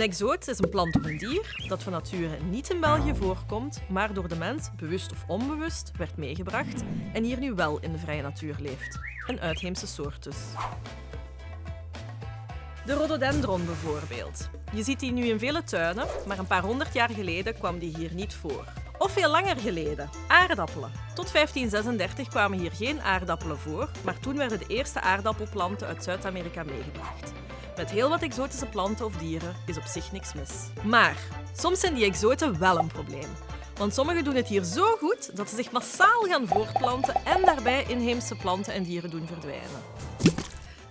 Een exoot is een plant of een dier dat van nature niet in België voorkomt, maar door de mens, bewust of onbewust, werd meegebracht en hier nu wel in de vrije natuur leeft. Een uitheemse soort dus. De rhododendron bijvoorbeeld. Je ziet die nu in vele tuinen, maar een paar honderd jaar geleden kwam die hier niet voor. Of veel langer geleden, aardappelen. Tot 1536 kwamen hier geen aardappelen voor, maar toen werden de eerste aardappelplanten uit Zuid-Amerika meegebracht. Met heel wat exotische planten of dieren is op zich niks mis. Maar soms zijn die exoten wel een probleem. Want sommigen doen het hier zo goed dat ze zich massaal gaan voortplanten en daarbij inheemse planten en dieren doen verdwijnen.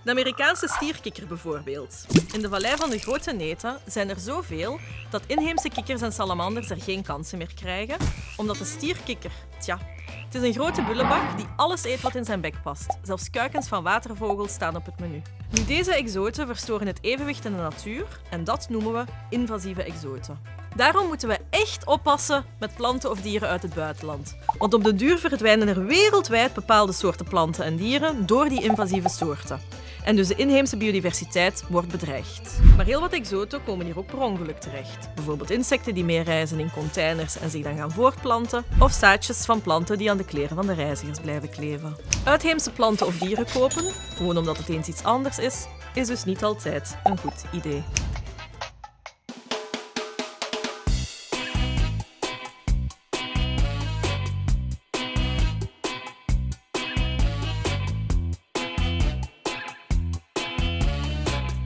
De Amerikaanse stierkikker bijvoorbeeld. In de vallei van de Grote Neten zijn er zoveel dat inheemse kikkers en salamanders er geen kansen meer krijgen, omdat de stierkikker, tja, het is een grote bullebak die alles eet wat in zijn bek past. Zelfs kuikens van watervogels staan op het menu. Nu, deze exoten verstoren het evenwicht in de natuur en dat noemen we invasieve exoten. Daarom moeten we echt oppassen met planten of dieren uit het buitenland. Want op de duur verdwijnen er wereldwijd bepaalde soorten planten en dieren door die invasieve soorten. En dus de inheemse biodiversiteit wordt bedreigd. Maar heel wat exoten komen hier ook per ongeluk terecht. Bijvoorbeeld insecten die meereizen in containers en zich dan gaan voortplanten, of zaadjes van planten die aan de kleren van de reizigers blijven kleven. Uitheemse planten of dieren kopen, gewoon omdat het eens iets anders is, is dus niet altijd een goed idee.